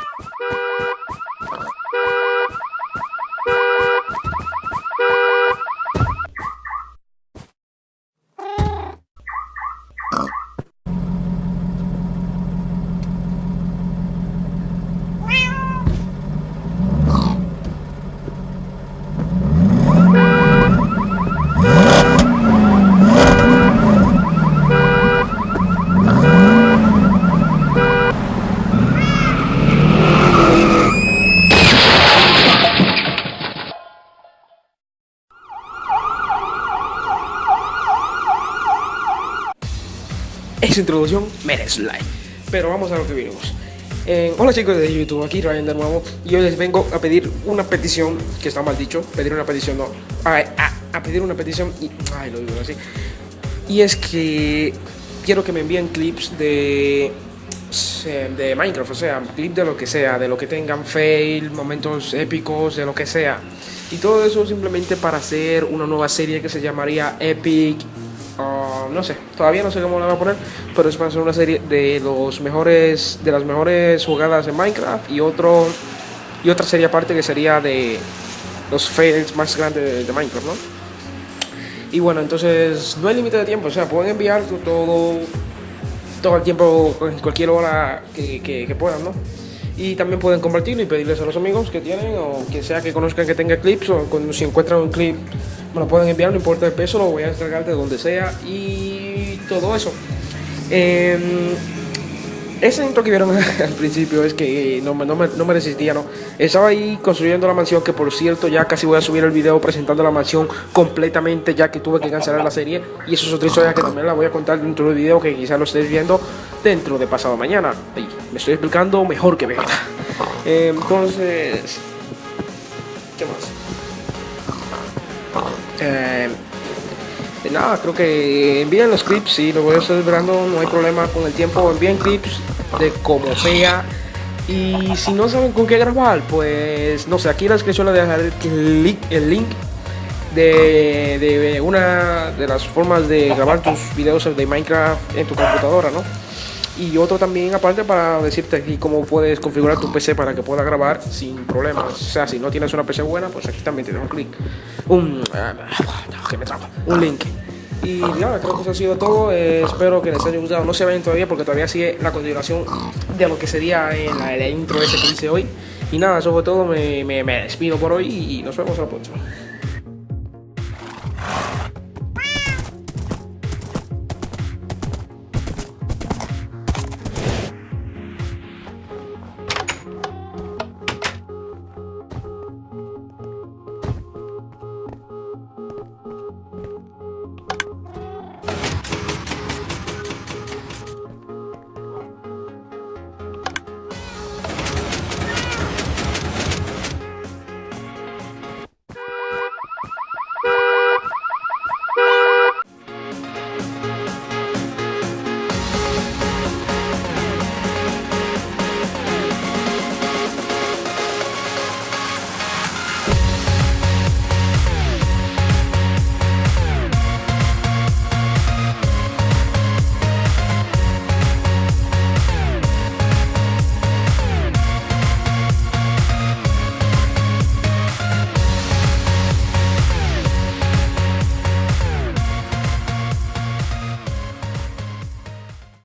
Ha ha ha! Esa introducción merece like. Pero vamos a lo que vinimos. Eh, hola chicos de YouTube, aquí Ryan de nuevo. Y hoy les vengo a pedir una petición, que está mal dicho, pedir una petición, no, a pedir una petición y, ay, lo digo así. Y es que quiero que me envíen clips de de Minecraft, o sea, clip de lo que sea, de lo que tengan fail, momentos épicos, de lo que sea. Y todo eso simplemente para hacer una nueva serie que se llamaría Epic no sé, todavía no sé cómo la voy a poner, pero es para hacer una serie de los mejores, de las mejores jugadas de Minecraft y otro y otra serie aparte que sería de los fails más grandes de, Minecraft, ¿no? Y bueno, entonces no hay límite de tiempo, o sea, pueden enviar todo, todo el tiempo, en cualquier hora que, que, puedan, ¿no? Y también pueden compartirlo y pedirles a los amigos que tienen o que sea que conozcan que tenga clips o cuando si encuentran un clip me lo pueden enviar, no importa el peso, lo voy a descargar de donde sea y todo eso. Eh, ese intro que vieron al principio es que no, no, me, no me resistía, ¿no? Estaba ahí construyendo la mansión, que por cierto ya casi voy a subir el video presentando la mansión completamente, ya que tuve que cancelar la serie. Y eso es otra historia que también la voy a contar dentro del video, que quizás lo estéis viendo dentro de pasado mañana. me estoy explicando mejor que Vegeta. Eh, entonces... ¿Qué más? Eh, nada, creo que envíen los clips, sí, lo voy a estar esperando, no hay problema con el tiempo, envíen clips de como sea. Y si no saben con qué grabar, pues no sé, aquí en la descripción les dejaré el link de, de, una de las formas de grabar tus videos de Minecraft en tu computadora, ¿no? Y otro también aparte para decirte aquí cómo puedes configurar tu PC para que pueda grabar sin problemas. O sea, si no tienes una PC buena, pues aquí también tienes un clic, un, ah, un link. Y nada, creo que eso ha sido todo. Eh, espero que les haya gustado. No se vayan todavía porque todavía sigue la continuación de lo que sería en la, la intro ese que hice hoy. Y nada, eso fue todo. Me, me, me despido por hoy y nos vemos a la próxima.